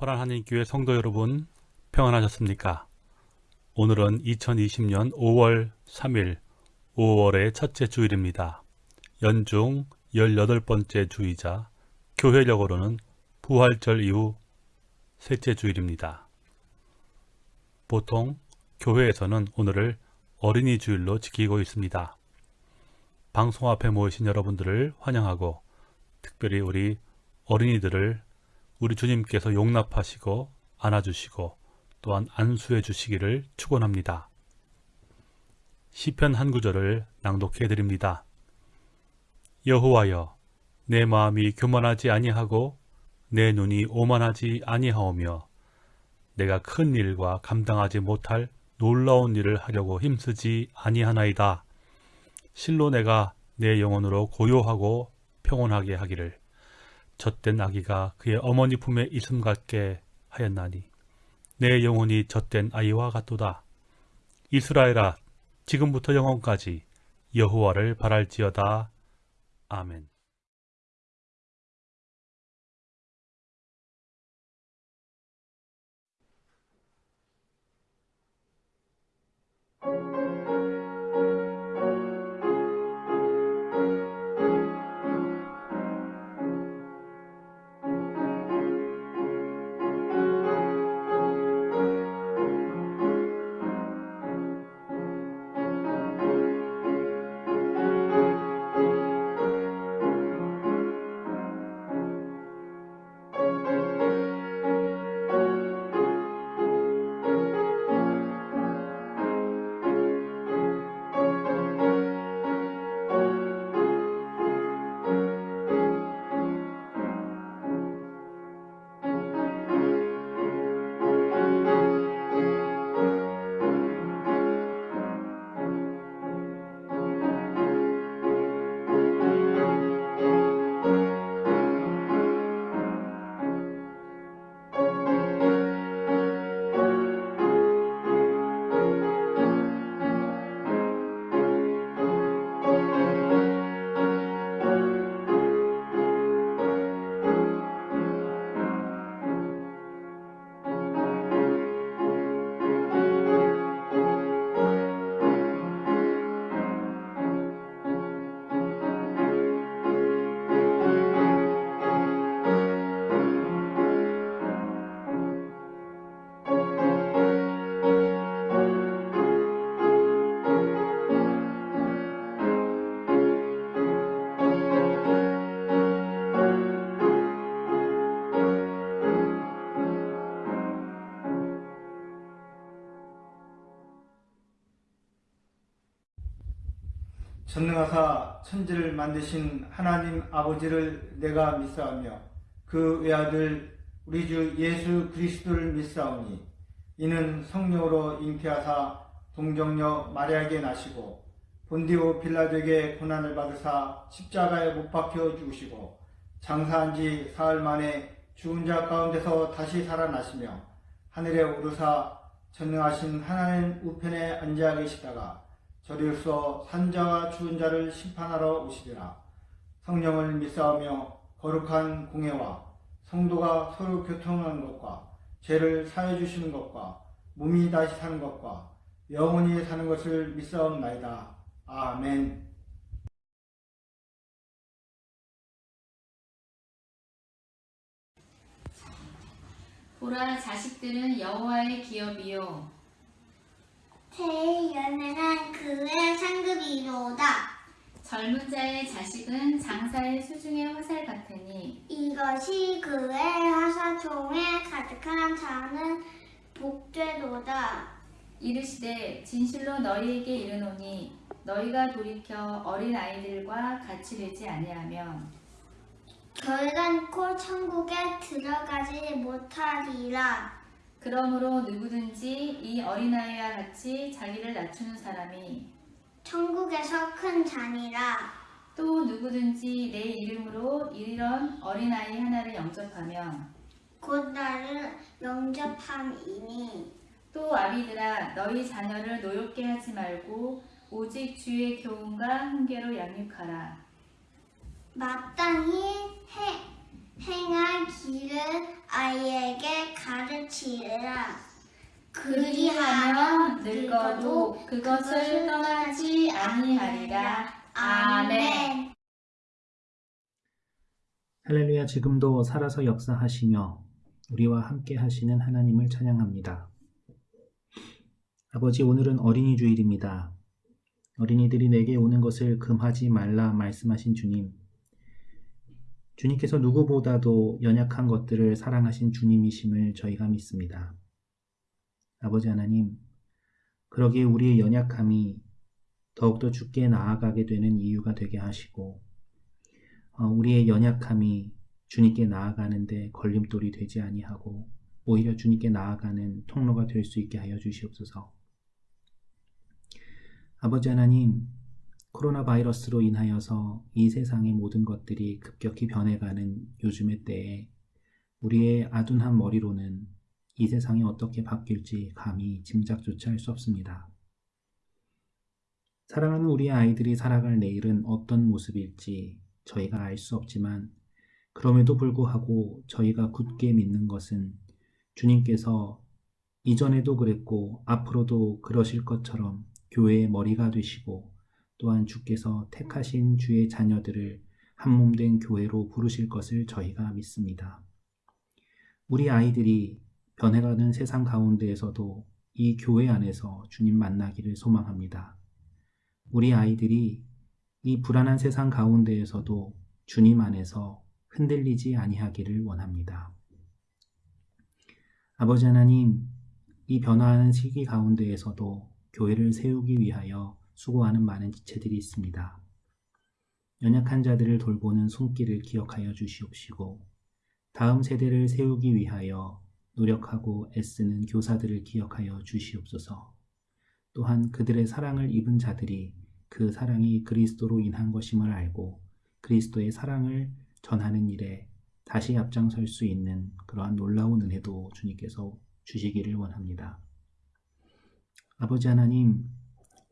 호란하나님교회 성도 여러분 평안하셨습니까? 오늘은 2020년 5월 3일 5월의 첫째 주일입니다. 연중 18번째 주이자 교회력으로는 부활절 이후 셋째 주일입니다. 보통 교회에서는 오늘을 어린이 주일로 지키고 있습니다. 방송 앞에 모이신 여러분들을 환영하고 특별히 우리 어린이들을 우리 주님께서 용납하시고 안아주시고 또한 안수해 주시기를 축원합니다. 시편 한 구절을 낭독해 드립니다. 여호와여 내 마음이 교만하지 아니하고 내 눈이 오만하지 아니하오며 내가 큰 일과 감당하지 못할 놀라운 일을 하려고 힘쓰지 아니하나이다. 실로 내가 내 영혼으로 고요하고 평온하게 하기를 젖된 아기가 그의 어머니 품에 있음 같게 하였나니 내 영혼이 젖된 아이와 같도다. 이스라엘아 지금부터 영원까지 여호와를 바랄지어다. 아멘 전능하사 천지를 만드신 하나님 아버지를 내가 믿사오며 그 외아들 우리 주 예수 그리스도를 믿사오니 이는 성령으로 잉태하사 동정녀 마리아에게 나시고 본디오 빌라도에게 고난을 받으사 십자가에 못 박혀 죽으시고 장사한 지 사흘 만에 죽은 자 가운데서 다시 살아나시며 하늘에 오르사 전능하신 하나님 우편에 앉아 계시다가 저리로서 산자와 죽은 자를 심판하러 오시리라. 성령을 믿사오며 거룩한 공예와 성도가 서로 교통하는 것과 죄를 사해 주시는 것과 몸이 다시 사는 것과 영원히 사는 것을 믿사옵나이다. 아멘. 보라 자식들은 여호와의 기업이요 태의 열매는 그의 상급이로다. 젊은 자의 자식은 장사의 수중의 화살 같으니 이것이 그의 화사총에 가득한 자는 복되도다. 이르시되 진실로 너희에게 이르노니 너희가 돌이켜 어린 아이들과 같이 되지 아니하면 결단코 천국에 들어가지 못하리라. 그러므로 누구든지 이 어린아이와 같이 자기를 낮추는 사람이 천국에서 큰 자니라. 또 누구든지 내 이름으로 이런 어린아이 하나를 영접하면 곧 나를 영접함이니. 또 아비들아 너희 자녀를 노엽게 하지 말고 오직 주의 교훈과 훈계로 양육하라. 마땅히 해 행할 길을 아이에게 가르치라. 그리하면 늙어도 그것을 떠나지 아니하리라. 아멘. 할렐루야 지금도 살아서 역사하시며 우리와 함께 하시는 하나님을 찬양합니다. 아버지 오늘은 어린이 주일입니다. 어린이들이 내게 오는 것을 금하지 말라 말씀하신 주님. 주님께서 누구보다도 연약한 것들을 사랑하신 주님이심을 저희가 믿습니다. 아버지 하나님, 그러기에 우리의 연약함이 더욱더 주께 나아가게 되는 이유가 되게 하시고, 어, 우리의 연약함이 주님께 나아가는데 걸림돌이 되지 아니하고 오히려 주님께 나아가는 통로가 될 수 있게 하여 주시옵소서. 아버지 하나님, 코로나 바이러스로 인하여서 이 세상의 모든 것들이 급격히 변해가는 요즘의 때에 우리의 아둔한 머리로는 이 세상이 어떻게 바뀔지 감히 짐작조차 할 수 없습니다. 사랑하는 우리의 아이들이 살아갈 내일은 어떤 모습일지 저희가 알 수 없지만 그럼에도 불구하고 저희가 굳게 믿는 것은 주님께서 이전에도 그랬고 앞으로도 그러실 것처럼 교회의 머리가 되시고 또한 주께서 택하신 주의 자녀들을 한몸된 교회로 부르실 것을 저희가 믿습니다. 우리 아이들이 변해가는 세상 가운데에서도 이 교회 안에서 주님 만나기를 소망합니다. 우리 아이들이 이 불안한 세상 가운데에서도 주님 안에서 흔들리지 아니하기를 원합니다. 아버지 하나님, 이 변화하는 시기 가운데에서도 교회를 세우기 위하여 수고하는 많은 지체들이 있습니다. 연약한 자들을 돌보는 손길을 기억하여 주시옵시고, 다음 세대를 세우기 위하여 노력하고 애쓰는 교사들을 기억하여 주시옵소서. 또한 그들의 사랑을 입은 자들이 그 사랑이 그리스도로 인한 것임을 알고 그리스도의 사랑을 전하는 일에 다시 앞장설 수 있는 그러한 놀라운 은혜도 주님께서 주시기를 원합니다. 아버지 하나님,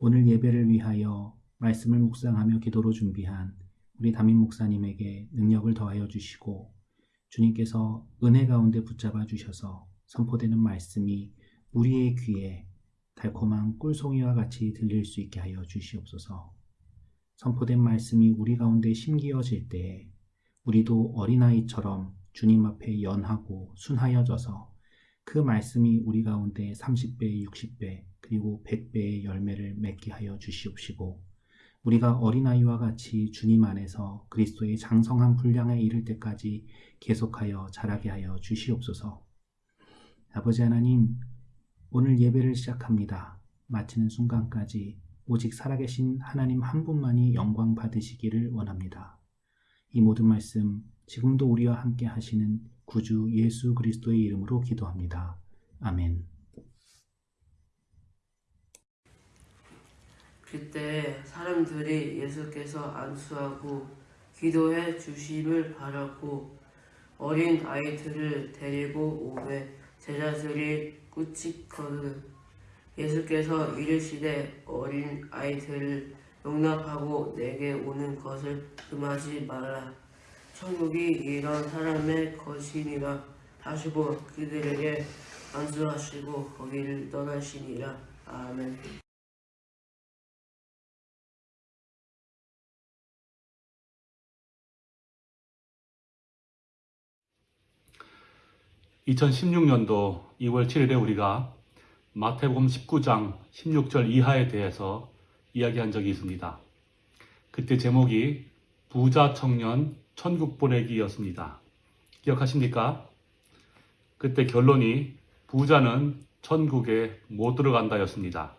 오늘 예배를 위하여 말씀을 묵상하며 기도로 준비한 우리 담임 목사님에게 능력을 더하여 주시고 주님께서 은혜 가운데 붙잡아 주셔서 선포되는 말씀이 우리의 귀에 달콤한 꿀송이와 같이 들릴 수 있게 하여 주시옵소서. 선포된 말씀이 우리 가운데 심기어질 때에 우리도 어린아이처럼 주님 앞에 연하고 순하여져서 그 말씀이 우리 가운데 30배, 60배, 그리고 100배의 열매를 맺게 하여 주시옵시고 우리가 어린아이와 같이 주님 안에서 그리스도의 장성한 분량에 이를 때까지 계속하여 자라게 하여 주시옵소서. 아버지 하나님, 오늘 예배를 시작합니다. 마치는 순간까지 오직 살아계신 하나님 한 분만이 영광 받으시기를 원합니다. 이 모든 말씀 지금도 우리와 함께 하시는 구주 예수 그리스도의 이름으로 기도합니다. 아멘. 그때 사람들이 예수께서 안수하고 기도해 주심을 바라고 어린 아이들을 데리고 오매 제자들이 꾸짖거든 예수께서 이르시되 어린 아이들을 용납하고 내게 오는 것을 금하지 말라. 천국이 이런 사람의 것이니라. 하시고 그들에게 안수하시고 거기를 떠나시니라. 아멘 2016년도 2월 7일에 우리가 마태복음 19장 16절 이하에 대해서 이야기한 적이 있습니다. 그때 제목이 부자 청년 천국 보내기였습니다. 기억하십니까? 그때 결론이 부자는 천국에 못 들어간다였습니다.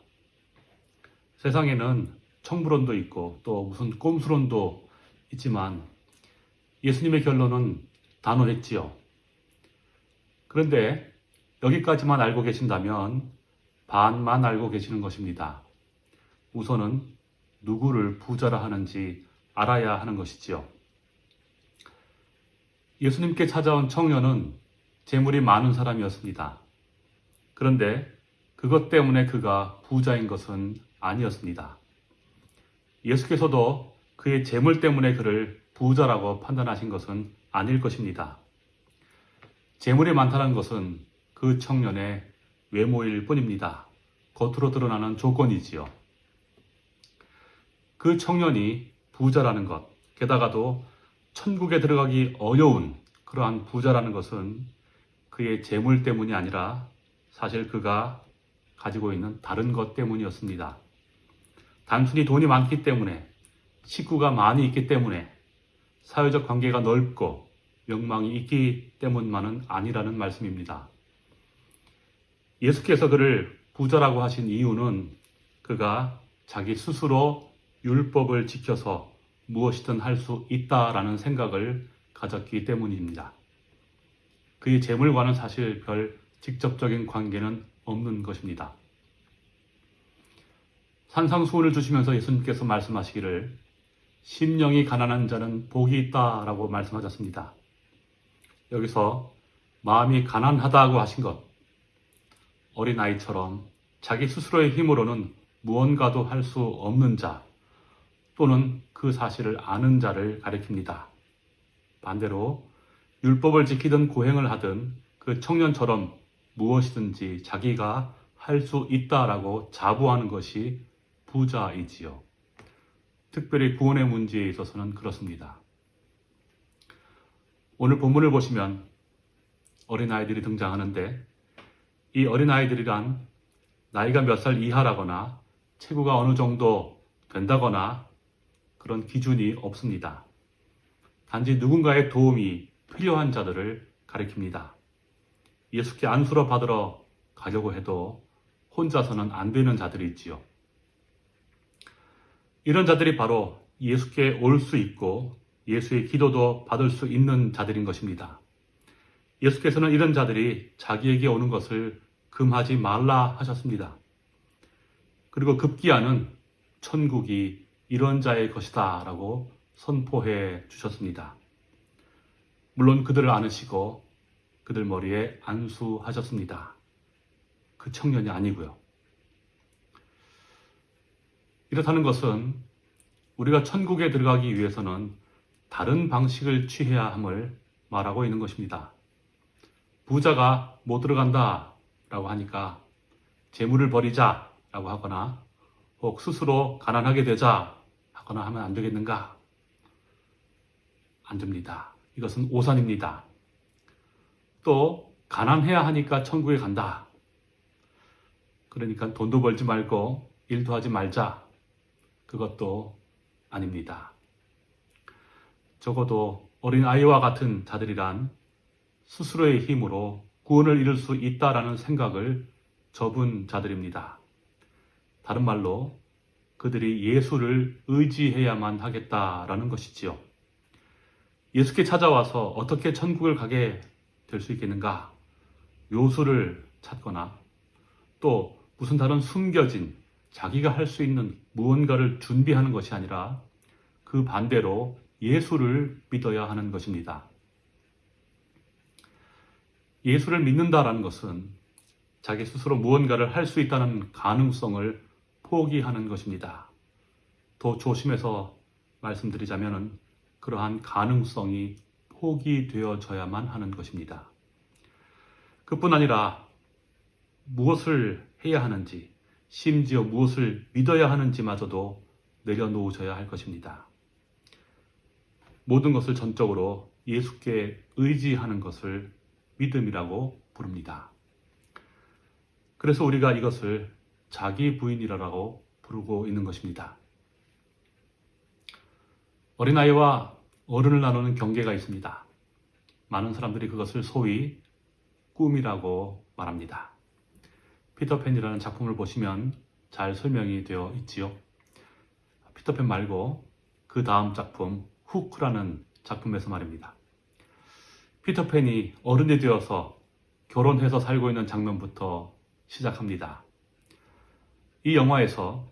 세상에는 청부론도 있고 또 무슨 꼼수론도 있지만 예수님의 결론은 단호했지요. 그런데 여기까지만 알고 계신다면 반만 알고 계시는 것입니다. 우선은 누구를 부자라 하는지 알아야 하는 것이지요. 예수님께 찾아온 청년은 재물이 많은 사람이었습니다. 그런데 그것 때문에 그가 부자인 것은 아니었습니다. 예수께서도 그의 재물 때문에 그를 부자라고 판단하신 것은 아닐 것입니다. 재물이 많다는 것은 그 청년의 외모일 뿐입니다. 겉으로 드러나는 조건이지요. 그 청년이 부자라는 것, 게다가도 천국에 들어가기 어려운 그러한 부자라는 것은 그의 재물 때문이 아니라 사실 그가 가지고 있는 다른 것 때문이었습니다. 단순히 돈이 많기 때문에, 식구가 많이 있기 때문에, 사회적 관계가 넓고 명망이 있기 때문만은 아니라는 말씀입니다. 예수께서 그를 부자라고 하신 이유는 그가 자기 스스로 율법을 지켜서 무엇이든 할 수 있다라는 생각을 가졌기 때문입니다. 그의 재물과는 사실 별 직접적인 관계는 없는 것입니다. 산상수훈을 주시면서 예수님께서 말씀하시기를 심령이 가난한 자는 복이 있다라고 말씀하셨습니다. 여기서 마음이 가난하다고 하신 것, 어린아이처럼 자기 스스로의 힘으로는 무언가도 할 수 없는 자, 또는 그 사실을 아는 자를 가리킵니다. 반대로 율법을 지키든 고행을 하든 그 청년처럼 무엇이든지 자기가 할 수 있다라고 자부하는 것이 부자이지요. 특별히 구원의 문제에 있어서는 그렇습니다. 오늘 본문을 보시면 어린아이들이 등장하는데 이 어린아이들이란 나이가 몇 살 이하라거나 체구가 어느 정도 된다거나 그런 기준이 없습니다. 단지 누군가의 도움이 필요한 자들을 가리킵니다. 예수께 안수로 받으러 가려고 해도 혼자서는 안 되는 자들이 있지요. 이런 자들이 바로 예수께 올 수 있고 예수의 기도도 받을 수 있는 자들인 것입니다. 예수께서는 이런 자들이 자기에게 오는 것을 금하지 말라 하셨습니다. 그리고 급기야는 천국이 이런 자의 것이다 라고 선포해 주셨습니다. 물론 그들을 안으시고 그들 머리에 안수하셨습니다. 그 청년이 아니고요. 이렇다는 것은 우리가 천국에 들어가기 위해서는 다른 방식을 취해야 함을 말하고 있는 것입니다. 부자가 못 들어간다 라고 하니까 재물을 버리자 라고 하거나 혹 스스로 가난하게 되자 하거나 하면 안 되겠는가? 안 됩니다. 이것은 오산입니다. 또 가난해야 하니까 천국에 간다. 그러니까 돈도 벌지 말고 일도 하지 말자. 그것도 아닙니다. 적어도 어린 아이와 같은 자들이란 스스로의 힘으로 구원을 이룰 수 있다라는 생각을 접은 자들입니다. 다른 말로 그들이 예수를 의지해야만 하겠다라는 것이지요. 예수께 찾아와서 어떻게 천국을 가게 될 수 있겠는가? 요수를 찾거나 또 무슨 다른 숨겨진 자기가 할 수 있는 무언가를 준비하는 것이 아니라 그 반대로 예수를 믿어야 하는 것입니다. 예수를 믿는다라는 것은 자기 스스로 무언가를 할 수 있다는 가능성을 포기하는 것입니다. 더 조심해서 말씀드리자면 그러한 가능성이 포기되어져야만 하는 것입니다. 그뿐 아니라 무엇을 해야 하는지, 심지어 무엇을 믿어야 하는지마저도 내려놓으셔야 할 것입니다. 모든 것을 전적으로 예수께 의지하는 것을 믿음이라고 부릅니다. 그래서 우리가 이것을 자기 부인이라고 부르고 있는 것입니다. 어린아이와 어른을 나누는 경계가 있습니다. 많은 사람들이 그것을 소위 꿈이라고 말합니다. 피터팬이라는 작품을 보시면 잘 설명이 되어 있지요. 피터팬 말고 그 다음 작품 후크라는 작품에서 말입니다. 피터팬이 어른이 되어서 결혼해서 살고 있는 장면부터 시작합니다. 이 영화에서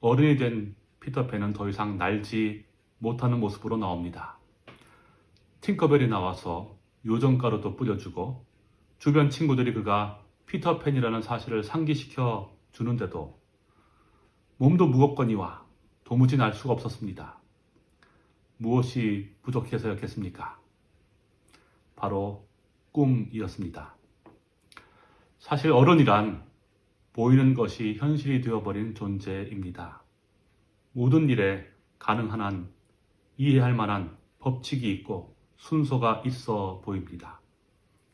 어른이 된 피터팬은 더 이상 날지 못하는 모습으로 나옵니다. 팅커벨이 나와서 요정가루도 뿌려주고 주변 친구들이 그가 피터팬이라는 사실을 상기시켜 주는데도 몸도 무겁거니와 도무지 날 수가 없었습니다. 무엇이 부족해서였겠습니까? 바로 꿈이었습니다. 사실 어른이란 보이는 것이 현실이 되어버린 존재입니다. 모든 일에 가능한 한 이해할 만한 법칙이 있고 순서가 있어 보입니다.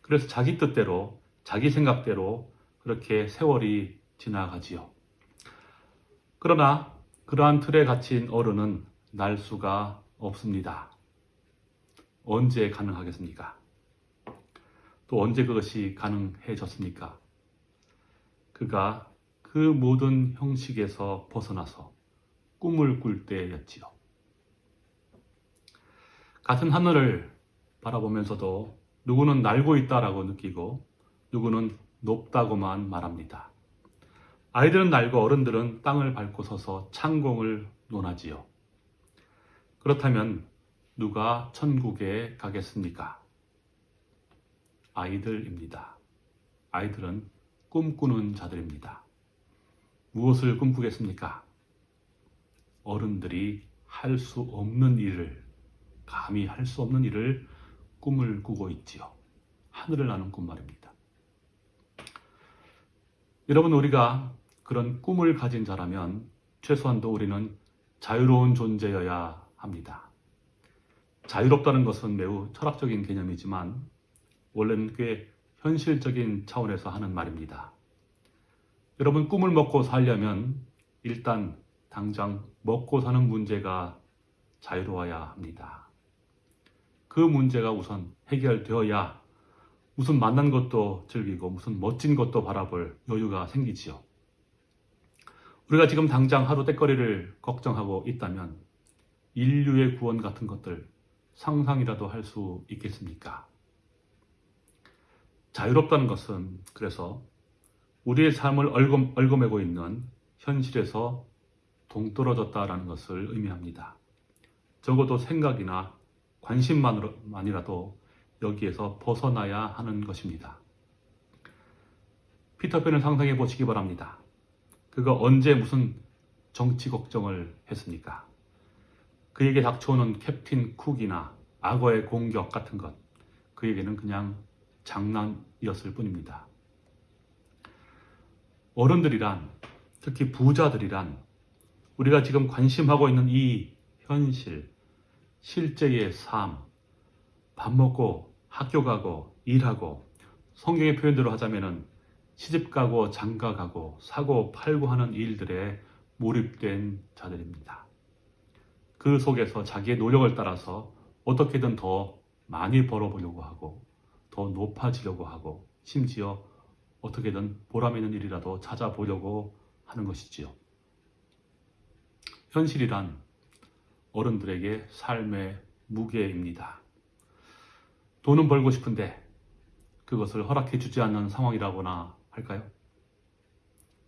그래서 자기 뜻대로, 자기 생각대로 그렇게 세월이 지나가지요. 그러나 그러한 틀에 갇힌 어른은 날 수가 없습니다. 언제 가능하겠습니까? 또 언제 그것이 가능해졌습니까? 그가 그 모든 형식에서 벗어나서 꿈을 꿀 때였지요. 같은 하늘을 바라보면서도 누구는 날고 있다라고 느끼고 누구는 높다고만 말합니다. 아이들은 날고 어른들은 땅을 밟고 서서 창공을 논하지요. 그렇다면 누가 천국에 가겠습니까? 아이들입니다. 아이들은 꿈꾸는 자들입니다. 무엇을 꿈꾸겠습니까? 어른들이 할 수 없는 일을, 감히 할 수 없는 일을 꿈을 꾸고 있지요. 하늘을 나는 꿈 말입니다. 여러분, 우리가 그런 꿈을 가진 자라면 최소한도 우리는 자유로운 존재여야 합니다. 자유롭다는 것은 매우 철학적인 개념이지만 원래는 꽤 현실적인 차원에서 하는 말입니다. 여러분 꿈을 먹고 살려면 일단 당장 먹고 사는 문제가 자유로워야 합니다. 그 문제가 우선 해결되어야 무슨 만난 것도 즐기고 무슨 멋진 것도 바라볼 여유가 생기지요. 우리가 지금 당장 하루 때거리를 걱정하고 있다면 인류의 구원 같은 것들 상상이라도 할 수 있겠습니까? 자유롭다는 것은 그래서 우리의 삶을 얽어, 얽어매고 있는 현실에서 동떨어졌다라는 것을 의미합니다. 적어도 생각이나 관심만이라도 여기에서 벗어나야 하는 것입니다. 피터팬을 상상해 보시기 바랍니다. 그가 언제 무슨 정치 걱정을 했습니까? 그에게 닥쳐오는 캡틴 쿡이나 악어의 공격 같은 것, 그에게는 그냥 장난이었을 뿐입니다. 어른들이란, 특히 부자들이란, 우리가 지금 관심하고 있는 이 현실, 실제의 삶, 밥 먹고 학교 가고 일하고 성경의 표현대로 하자면은 시집 가고 장가 가고 사고 팔고 하는 일들에 몰입된 자들입니다. 그 속에서 자기의 노력을 따라서 어떻게든 더 많이 벌어보려고 하고 더 높아지려고 하고 심지어 어떻게든 보람 있는 일이라도 찾아보려고 하는 것이지요. 현실이란 어른들에게 삶의 무게입니다. 돈은 벌고 싶은데 그것을 허락해 주지 않는 상황이라거나 할까요?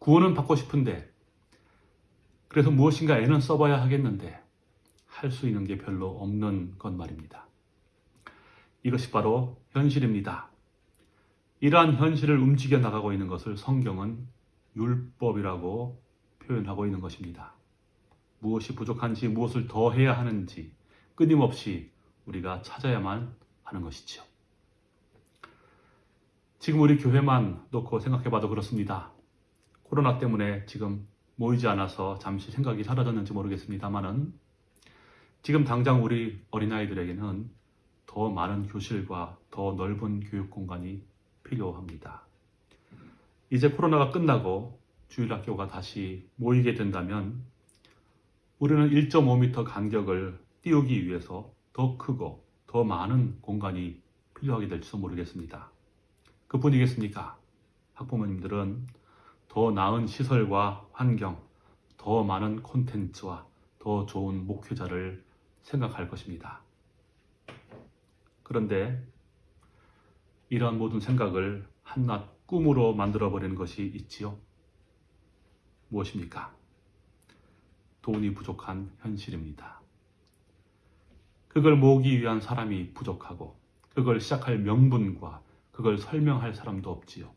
구원은 받고 싶은데 그래서 무엇인가 애는 써봐야 하겠는데 할 수 있는 게 별로 없는 것 말입니다. 이것이 바로 현실입니다. 이러한 현실을 움직여 나가고 있는 것을 성경은 율법이라고 표현하고 있는 것입니다. 무엇이 부족한지 무엇을 더 해야 하는지 끊임없이 우리가 찾아야만 하는 것이죠. 지금 우리 교회만 놓고 생각해 봐도 그렇습니다. 코로나 때문에 지금 모이지 않아서 잠시 생각이 사라졌는지 모르겠습니다만은 지금 당장 우리 어린아이들에게는 더 많은 교실과 더 넓은 교육 공간이 필요합니다. 이제 코로나가 끝나고 주일 학교가 다시 모이게 된다면 우리는 1.5m 간격을 띄우기 위해서 더 크고 더 많은 공간이 필요하게 될지도 모르겠습니다. 그뿐이겠습니까? 학부모님들은 더 나은 시설과 환경, 더 많은 콘텐츠와 더 좋은 목회자를 생각할 것입니다. 그런데 이러한 모든 생각을 한낱 꿈으로 만들어버리는 것이 있지요. 무엇입니까? 돈이 부족한 현실입니다. 그걸 모으기 위한 사람이 부족하고 그걸 시작할 명분과 그걸 설명할 사람도 없지요.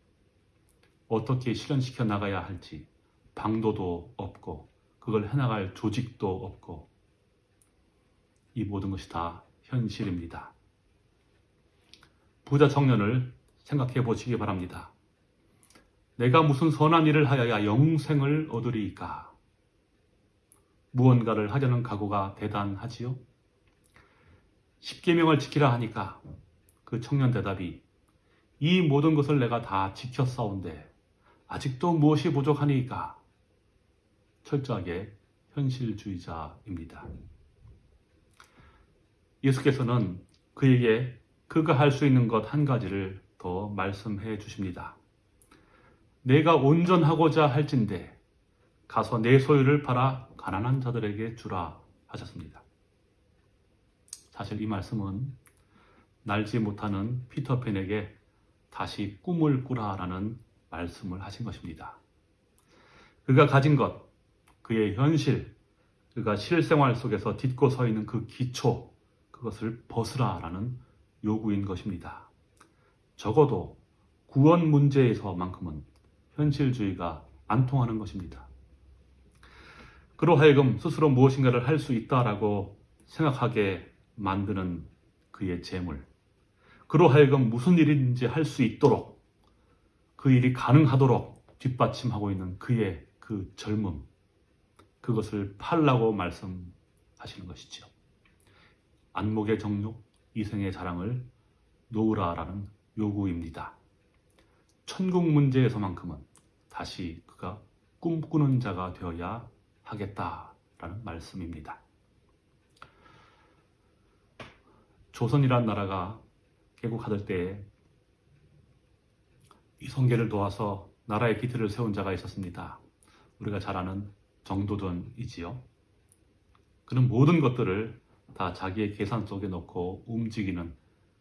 어떻게 실현시켜 나가야 할지 방도도 없고 그걸 해나갈 조직도 없고 이 모든 것이 다 현실입니다. 부자 청년을 생각해 보시기 바랍니다. 내가 무슨 선한 일을 하여야 영생을 얻으리이까? 무언가를 하려는 각오가 대단하지요? 십계명을 지키라 하니까 그 청년 대답이 이 모든 것을 내가 다 지켰사온데 아직도 무엇이 부족하니까? 철저하게 현실주의자입니다. 예수께서는 그에게 그가 할 수 있는 것 한 가지를 더 말씀해 주십니다. 내가 온전하고자 할진대 가서 내 소유를 팔아 가난한 자들에게 주라 하셨습니다. 사실 이 말씀은 날지 못하는 피터팬에게 다시 꿈을 꾸라라는 말씀을 하신 것입니다. 그가 가진 것, 그의 현실, 그가 실생활 속에서 딛고 서 있는 그 기초, 그것을 벗으라라는 요구인 것입니다. 적어도 구원 문제에서만큼은 현실주의가 안 통하는 것입니다. 그로 하여금 스스로 무엇인가를 할 수 있다라고 생각하게 만드는 그의 재물. 그로 하여금 무슨 일인지 할 수 있도록 그 일이 가능하도록 뒷받침하고 있는 그의 그 젊음. 그것을 팔라고 말씀하시는 것이죠. 안목의 정욕, 이생의 자랑을 놓으라라는 요구입니다. 천국 문제에서만큼은 다시 그가 꿈꾸는 자가 되어야 하겠다라는 말씀입니다. 조선이란 나라가 개국하던 때에 이성계를 도와서 나라의 기틀을 세운 자가 있었습니다. 우리가 잘 아는 정도전이지요. 그는 모든 것들을 다 자기의 계산 속에 넣고 움직이는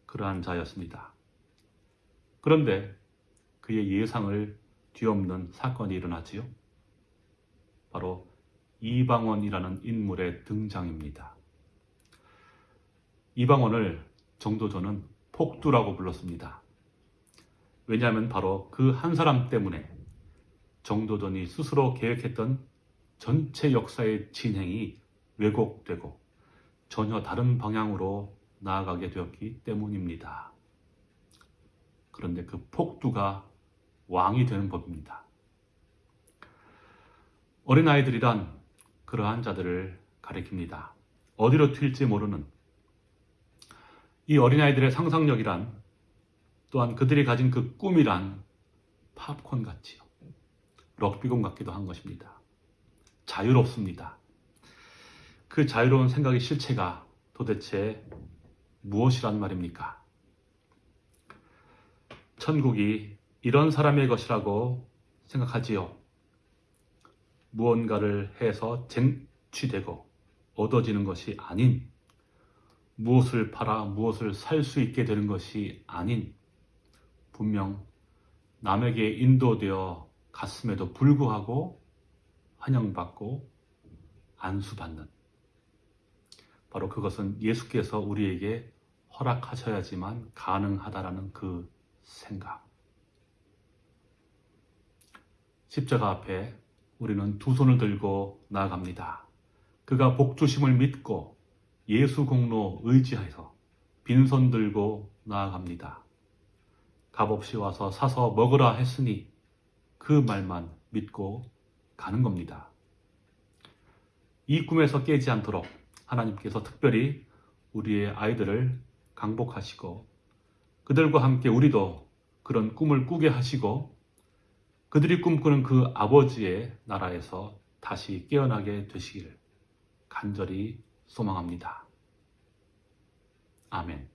그러한 자였습니다. 그런데 그의 예상을 뒤엎는 사건이 일어나지요. 바로 이방원이라는 인물의 등장입니다. 이방원을 정도전은 폭두라고 불렀습니다. 왜냐하면 바로 그 한 사람 때문에 정도전이 스스로 계획했던 전체 역사의 진행이 왜곡되고 전혀 다른 방향으로 나아가게 되었기 때문입니다. 그런데 그 폭두가 왕이 되는 법입니다. 어린아이들이란 그러한 자들을 가리킵니다. 어디로 튈지 모르는 이 어린아이들의 상상력이란 또한 그들이 가진 그 꿈이란 팝콘 같지요. 럭비공 같기도 한 것입니다. 자유롭습니다. 그 자유로운 생각의 실체가 도대체 무엇이란 말입니까? 천국이 이런 사람의 것이라고 생각하지요. 무언가를 해서 쟁취되고 얻어지는 것이 아닌 무엇을 팔아 무엇을 살 수 있게 되는 것이 아닌 분명 남에게 인도되어 갔음에도 불구하고 환영받고 안수받는 바로 그것은 예수께서 우리에게 허락하셔야지만 가능하다라는 그 생각. 십자가 앞에 우리는 두 손을 들고 나아갑니다. 그가 복 주심을 믿고 예수 공로 의지해서 빈손 들고 나아갑니다. 값없이 와서 사서 먹으라 했으니 그 말만 믿고 가는 겁니다. 이 꿈에서 깨지 않도록 하나님께서 특별히 우리의 아이들을 강복하시고 그들과 함께 우리도 그런 꿈을 꾸게 하시고 그들이 꿈꾸는 그 아버지의 나라에서 다시 깨어나게 되시기를 간절히 소망합니다. 아멘.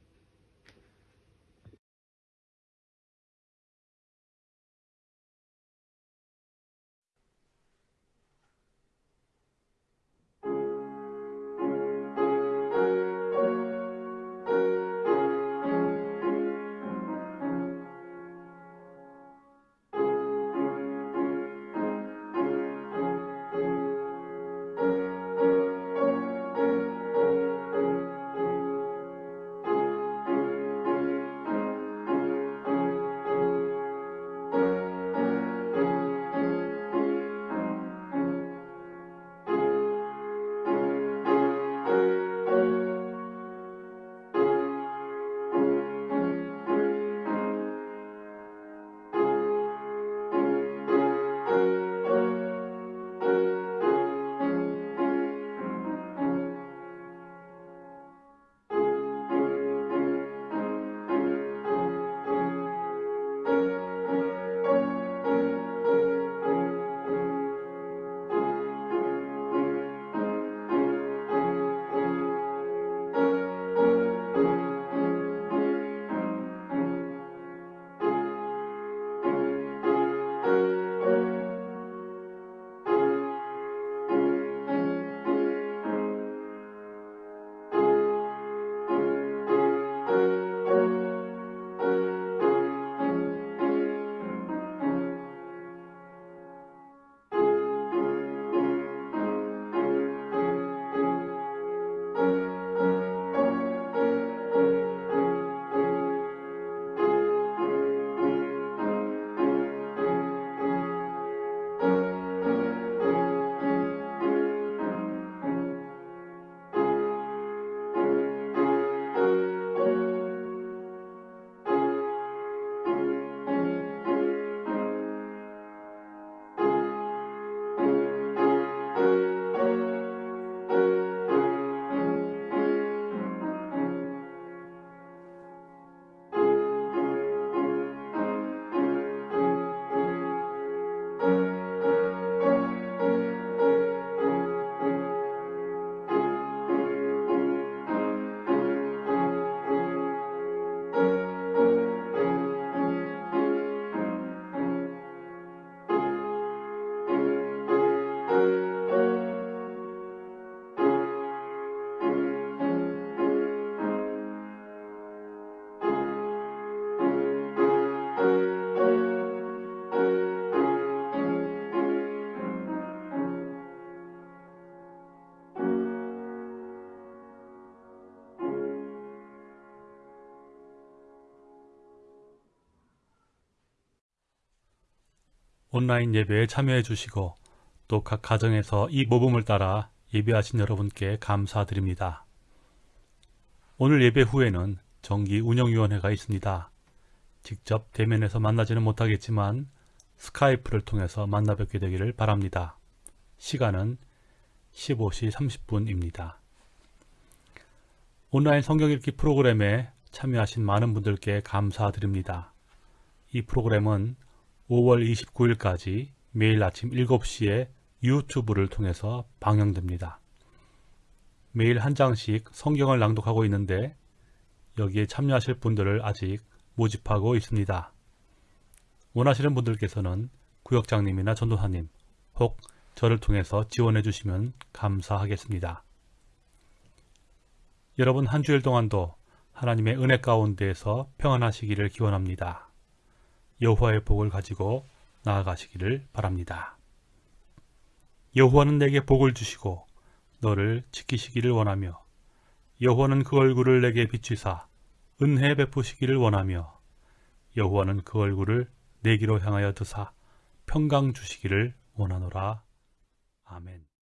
온라인 예배에 참여해 주시고 또 각 가정에서 이 모범을 따라 예배하신 여러분께 감사드립니다. 오늘 예배 후에는 정기 운영위원회가 있습니다. 직접 대면에서 만나지는 못하겠지만 스카이프를 통해서 만나 뵙게 되기를 바랍니다. 시간은 15시 30분입니다. 온라인 성경 읽기 프로그램에 참여하신 많은 분들께 감사드립니다. 이 프로그램은 5월 29일까지 매일 아침 7시에 유튜브를 통해서 방영됩니다. 매일 한 장씩 성경을 낭독하고 있는데 여기에 참여하실 분들을 아직 모집하고 있습니다. 원하시는 분들께서는 구역장님이나 전도사님 혹 저를 통해서 지원해 주시면 감사하겠습니다. 여러분 한 주일 동안도 하나님의 은혜 가운데에서 평안하시기를 기원합니다. 여호와의 복을 가지고 나아가시기를 바랍니다. 여호와는 내게 복을 주시고 너를 지키시기를 원하며 여호와는 그 얼굴을 내게 비추사 은혜 베푸시기를 원하며 여호와는 그 얼굴을 내기로 향하여 드사 평강 주시기를 원하노라. 아멘.